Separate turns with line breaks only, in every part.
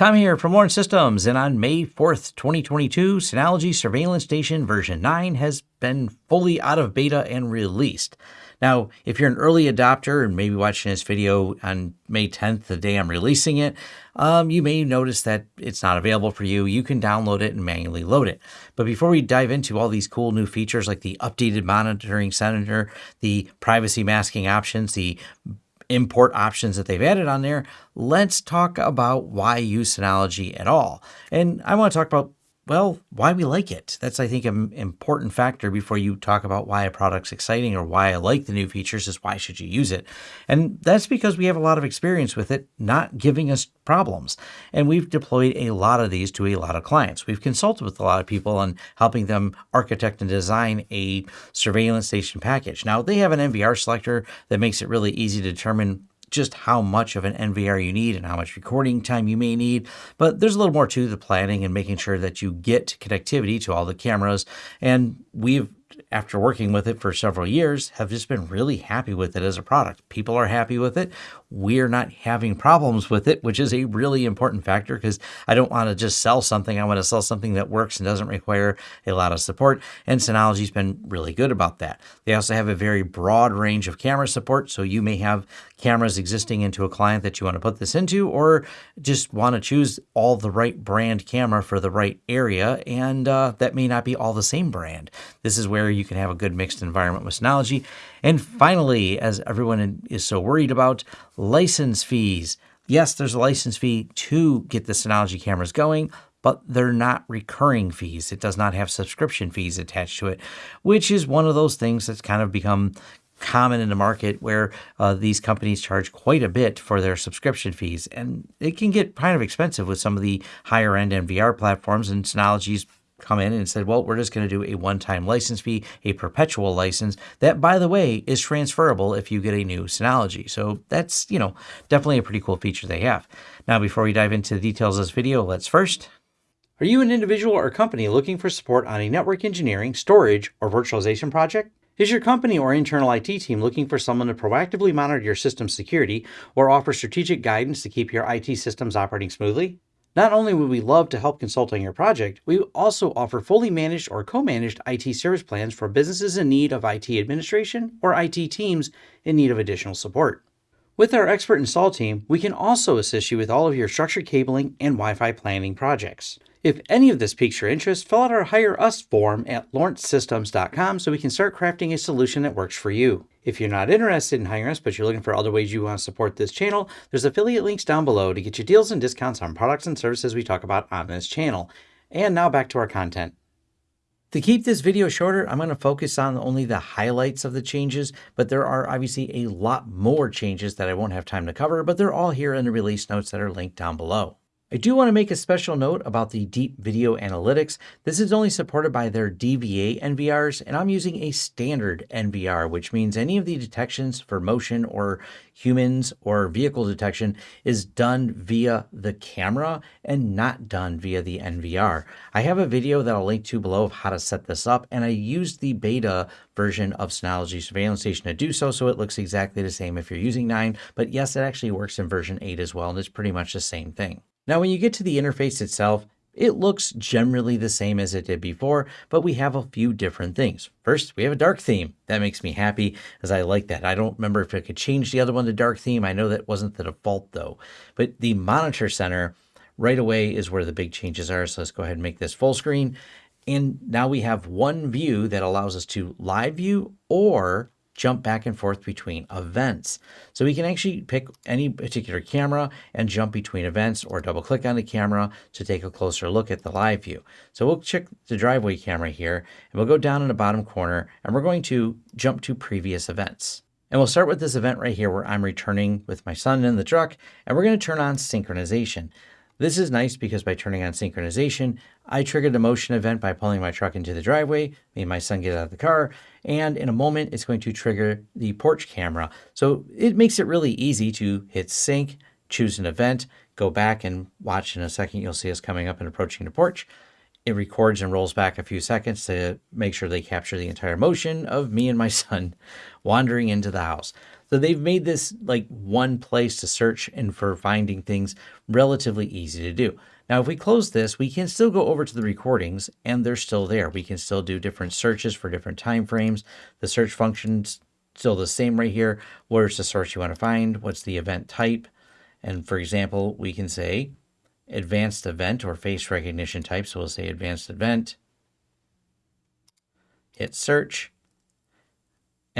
Tom here from Lawrence Systems, and on May 4th, 2022, Synology Surveillance Station version 9 has been fully out of beta and released. Now, if you're an early adopter and maybe watching this video on May 10th, the day I'm releasing it, um, you may notice that it's not available for you. You can download it and manually load it. But before we dive into all these cool new features like the updated monitoring center, the privacy masking options, the import options that they've added on there, let's talk about why use Synology at all. And I want to talk about well, why we like it. That's, I think, an important factor before you talk about why a product's exciting or why I like the new features is why should you use it? And that's because we have a lot of experience with it not giving us problems. And we've deployed a lot of these to a lot of clients. We've consulted with a lot of people on helping them architect and design a surveillance station package. Now, they have an NVR selector that makes it really easy to determine just how much of an NVR you need and how much recording time you may need. But there's a little more to the planning and making sure that you get connectivity to all the cameras. And we've after working with it for several years, have just been really happy with it as a product. People are happy with it. We're not having problems with it, which is a really important factor because I don't want to just sell something. I want to sell something that works and doesn't require a lot of support. And Synology's been really good about that. They also have a very broad range of camera support. So you may have cameras existing into a client that you want to put this into, or just want to choose all the right brand camera for the right area. And uh, that may not be all the same brand. This is where you can have a good mixed environment with Synology. And finally, as everyone is so worried about, license fees. Yes, there's a license fee to get the Synology cameras going, but they're not recurring fees. It does not have subscription fees attached to it, which is one of those things that's kind of become common in the market where uh, these companies charge quite a bit for their subscription fees. And it can get kind of expensive with some of the higher end NVR platforms, and Synology's come in and said, well, we're just going to do a one time license fee, a perpetual license that, by the way, is transferable if you get a new Synology. So that's, you know, definitely a pretty cool feature they have. Now, before we dive into the details of this video, let's first. Are you an individual or company looking for support on a network engineering, storage, or virtualization project? Is your company or internal IT team looking for someone to proactively monitor your system security or offer strategic guidance to keep your IT systems operating smoothly? Not only would we love to help consult on your project, we also offer fully managed or co-managed IT service plans for businesses in need of IT administration or IT teams in need of additional support. With our expert install team, we can also assist you with all of your structured cabling and Wi-Fi planning projects. If any of this piques your interest, fill out our Hire Us form at lawrencesystems.com so we can start crafting a solution that works for you. If you're not interested in hiring us, but you're looking for other ways you want to support this channel, there's affiliate links down below to get you deals and discounts on products and services we talk about on this channel. And now back to our content. To keep this video shorter, I'm going to focus on only the highlights of the changes, but there are obviously a lot more changes that I won't have time to cover, but they're all here in the release notes that are linked down below. I do want to make a special note about the Deep Video Analytics. This is only supported by their DVA NVRs, and I'm using a standard NVR, which means any of the detections for motion or humans or vehicle detection is done via the camera and not done via the NVR. I have a video that I'll link to below of how to set this up, and I used the beta version of Synology Surveillance Station to do so, so it looks exactly the same if you're using 9, but yes, it actually works in version 8 as well, and it's pretty much the same thing. Now, when you get to the interface itself, it looks generally the same as it did before, but we have a few different things. First, we have a dark theme. That makes me happy as I like that. I don't remember if I could change the other one to dark theme. I know that wasn't the default though. But the monitor center right away is where the big changes are. So let's go ahead and make this full screen. And now we have one view that allows us to live view or jump back and forth between events. So we can actually pick any particular camera and jump between events or double click on the camera to take a closer look at the live view. So we'll check the driveway camera here and we'll go down in the bottom corner and we're going to jump to previous events. And we'll start with this event right here where I'm returning with my son in the truck and we're going to turn on synchronization. This is nice because by turning on synchronization, I triggered a motion event by pulling my truck into the driveway, made my son get out of the car, and in a moment it's going to trigger the porch camera. So it makes it really easy to hit sync, choose an event, go back and watch in a second. You'll see us coming up and approaching the porch. It records and rolls back a few seconds to make sure they capture the entire motion of me and my son wandering into the house. So they've made this like one place to search and for finding things relatively easy to do. Now, if we close this, we can still go over to the recordings and they're still there. We can still do different searches for different time frames. The search function's still the same right here. Where's the source you want to find? What's the event type? And for example, we can say advanced event or face recognition type. So we'll say advanced event, hit search,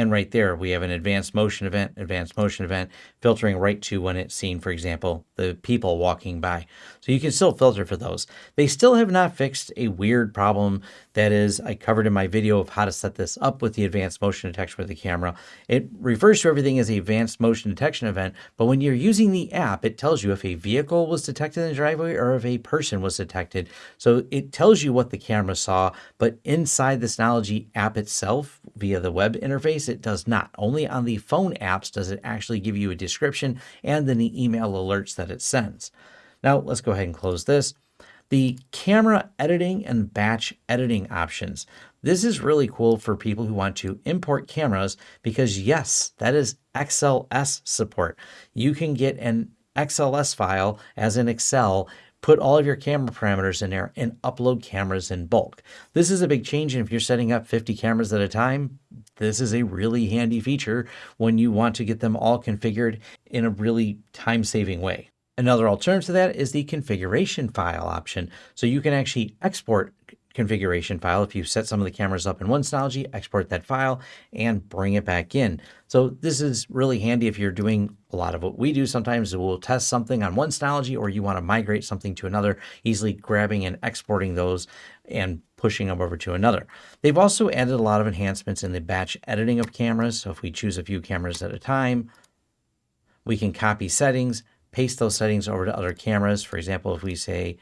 and right there, we have an advanced motion event, advanced motion event, filtering right to when it's seen, for example, the people walking by. So you can still filter for those. They still have not fixed a weird problem that is, I covered in my video of how to set this up with the advanced motion detection with the camera. It refers to everything as advanced motion detection event, but when you're using the app, it tells you if a vehicle was detected in the driveway or if a person was detected. So it tells you what the camera saw, but inside the Synology app itself, via the web interface, it does not. Only on the phone apps does it actually give you a description and then the email alerts that it sends. Now let's go ahead and close this. The camera editing and batch editing options. This is really cool for people who want to import cameras because yes, that is XLS support. You can get an XLS file as an Excel put all of your camera parameters in there and upload cameras in bulk. This is a big change. And if you're setting up 50 cameras at a time, this is a really handy feature when you want to get them all configured in a really time saving way. Another alternative to that is the configuration file option. So you can actually export configuration file. If you set some of the cameras up in one Synology, export that file and bring it back in. So this is really handy if you're doing a lot of what we do sometimes. We'll test something on one Synology or you want to migrate something to another, easily grabbing and exporting those and pushing them over to another. They've also added a lot of enhancements in the batch editing of cameras. So if we choose a few cameras at a time, we can copy settings, paste those settings over to other cameras. For example, if we say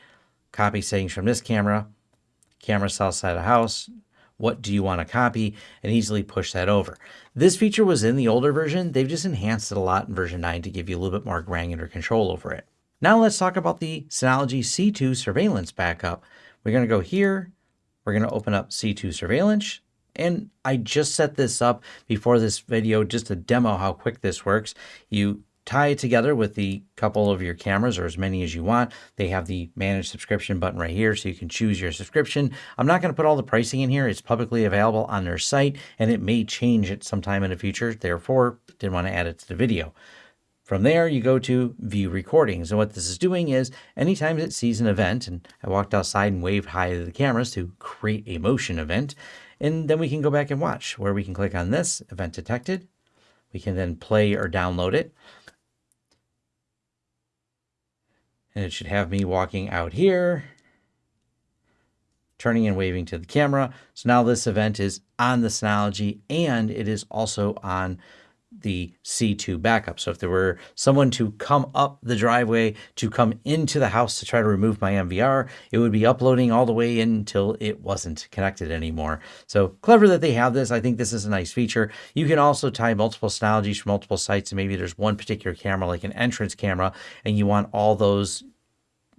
copy settings from this camera, camera south side of house, what do you want to copy, and easily push that over. This feature was in the older version. They've just enhanced it a lot in version 9 to give you a little bit more granular control over it. Now let's talk about the Synology C2 surveillance backup. We're going to go here. We're going to open up C2 surveillance. And I just set this up before this video just to demo how quick this works. You tie it together with the couple of your cameras or as many as you want. They have the manage subscription button right here so you can choose your subscription. I'm not going to put all the pricing in here. It's publicly available on their site and it may change it sometime in the future. Therefore, didn't want to add it to the video. From there, you go to view recordings. And what this is doing is anytime it sees an event, and I walked outside and waved hi to the cameras to create a motion event, and then we can go back and watch where we can click on this event detected. We can then play or download it. And it should have me walking out here, turning and waving to the camera. So now this event is on the Synology and it is also on the C2 backup. So if there were someone to come up the driveway to come into the house to try to remove my NVR, it would be uploading all the way until it wasn't connected anymore. So clever that they have this. I think this is a nice feature. You can also tie multiple Synologies from multiple sites. And maybe there's one particular camera, like an entrance camera, and you want all those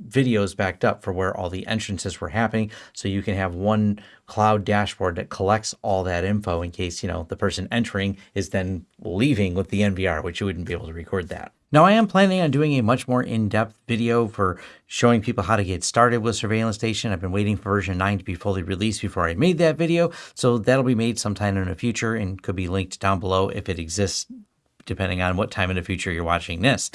videos backed up for where all the entrances were happening. So you can have one cloud dashboard that collects all that info in case, you know, the person entering is then leaving with the NVR, which you wouldn't be able to record that. Now I am planning on doing a much more in-depth video for showing people how to get started with Surveillance Station. I've been waiting for version 9 to be fully released before I made that video. So that'll be made sometime in the future and could be linked down below if it exists depending on what time in the future you're watching this.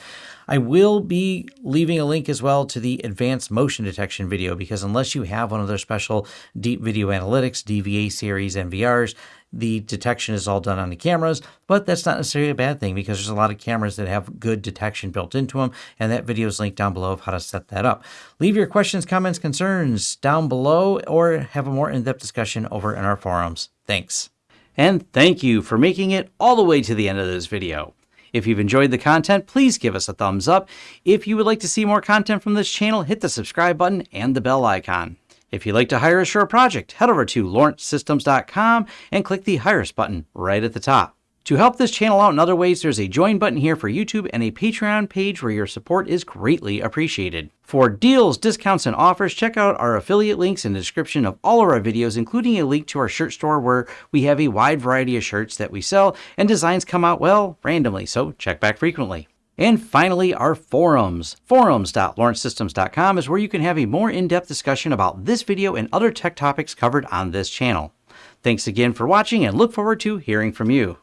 I will be leaving a link as well to the advanced motion detection video because unless you have one of their special deep video analytics, DVA series NVRs, the detection is all done on the cameras, but that's not necessarily a bad thing because there's a lot of cameras that have good detection built into them, and that video is linked down below of how to set that up. Leave your questions, comments, concerns down below, or have a more in-depth discussion over in our forums. Thanks. And thank you for making it all the way to the end of this video. If you've enjoyed the content, please give us a thumbs up. If you would like to see more content from this channel, hit the subscribe button and the bell icon. If you'd like to hire a project, head over to lawrencesystems.com and click the Hire Us button right at the top. To help this channel out in other ways, there's a join button here for YouTube and a Patreon page where your support is greatly appreciated. For deals, discounts, and offers, check out our affiliate links in the description of all of our videos, including a link to our shirt store where we have a wide variety of shirts that we sell and designs come out, well, randomly, so check back frequently. And finally, our forums. Forums.lawrencesystems.com is where you can have a more in-depth discussion about this video and other tech topics covered on this channel. Thanks again for watching and look forward to hearing from you.